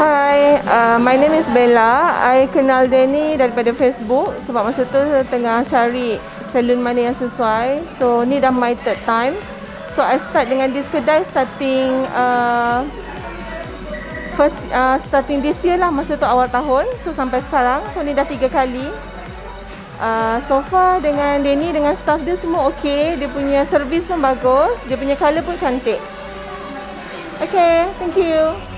Hi, uh, my name is Bella. I kenal Danny daripada Facebook sebab masa tu tengah cari salon mana yang sesuai. So ni dah my third time. So I start dengan this kedai starting uh, first uh, starting this year lah masa tu awal tahun. So sampai sekarang. So ni dah tiga kali. Uh, so far dengan Danny dengan staff dia semua okay. Dia punya service pun bagus. Dia punya colour pun cantik. Okay, thank you.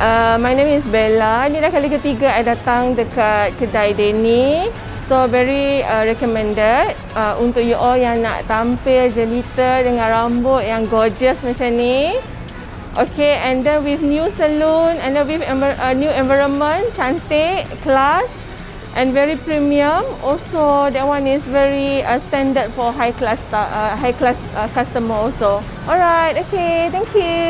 Uh, my name is Bella. Ini dah kali ketiga I datang dekat kedai Denny. So very uh, recommended uh, untuk you all yang nak tampil jelita dengan rambut yang gorgeous macam ni. Okay, and then with new salon and then with uh, new environment, cantik, class and very premium. Also, that one is very uh, standard for high class uh, high class uh, customer also. Alright, okay, thank you.